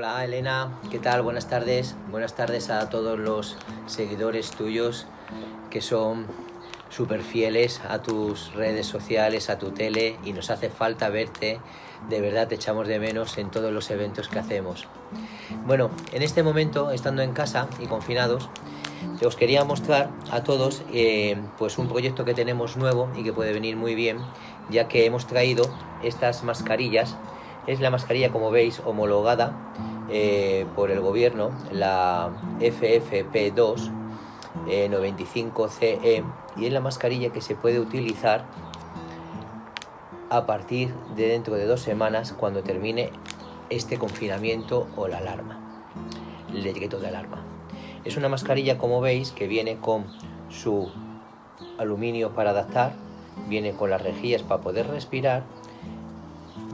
Hola Elena, ¿qué tal? Buenas tardes. Buenas tardes a todos los seguidores tuyos que son súper fieles a tus redes sociales, a tu tele y nos hace falta verte. De verdad te echamos de menos en todos los eventos que hacemos. Bueno, en este momento, estando en casa y confinados, os quería mostrar a todos eh, pues un proyecto que tenemos nuevo y que puede venir muy bien, ya que hemos traído estas mascarillas. Es la mascarilla, como veis, homologada eh, por el gobierno, la FFP2 95CE, eh, y es la mascarilla que se puede utilizar a partir de dentro de dos semanas cuando termine este confinamiento o la alarma, el decreto de alarma. Es una mascarilla, como veis, que viene con su aluminio para adaptar, viene con las rejillas para poder respirar,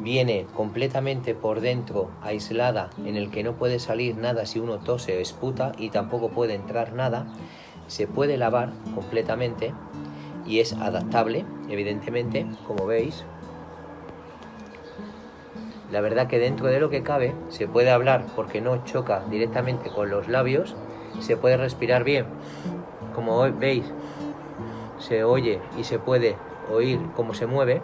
viene completamente por dentro aislada en el que no puede salir nada si uno tose o esputa y tampoco puede entrar nada, se puede lavar completamente y es adaptable, evidentemente, como veis. La verdad que dentro de lo que cabe se puede hablar porque no choca directamente con los labios se puede respirar bien. Como veis, se oye y se puede oír cómo se mueve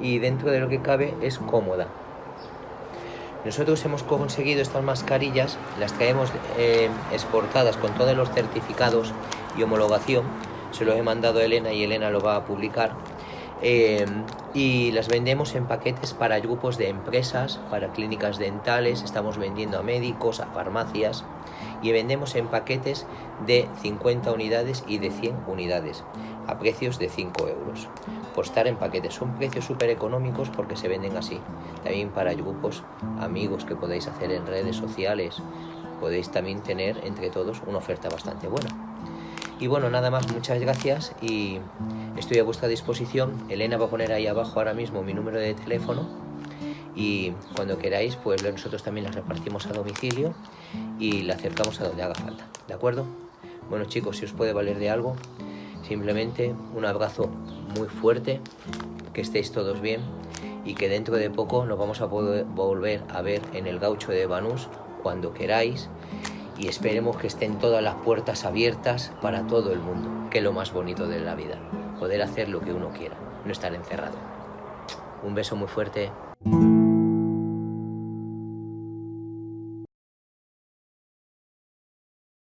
y dentro de lo que cabe es cómoda. Nosotros hemos conseguido estas mascarillas, las traemos eh, exportadas con todos los certificados y homologación. Se los he mandado a Elena y Elena lo va a publicar. Eh, y las vendemos en paquetes para grupos de empresas, para clínicas dentales, estamos vendiendo a médicos, a farmacias y vendemos en paquetes de 50 unidades y de 100 unidades a precios de 5 euros por estar en paquetes. Son precios súper económicos porque se venden así. También para grupos, amigos que podéis hacer en redes sociales, podéis también tener entre todos una oferta bastante buena. Y bueno, nada más, muchas gracias y estoy a vuestra disposición. Elena va a poner ahí abajo ahora mismo mi número de teléfono y cuando queráis, pues nosotros también las repartimos a domicilio y la acercamos a donde haga falta, ¿de acuerdo? Bueno chicos, si os puede valer de algo, simplemente un abrazo muy fuerte, que estéis todos bien y que dentro de poco nos vamos a poder volver a ver en el gaucho de Banús cuando queráis y esperemos que estén todas las puertas abiertas para todo el mundo, que es lo más bonito de la vida, poder hacer lo que uno quiera, no estar encerrado. Un beso muy fuerte.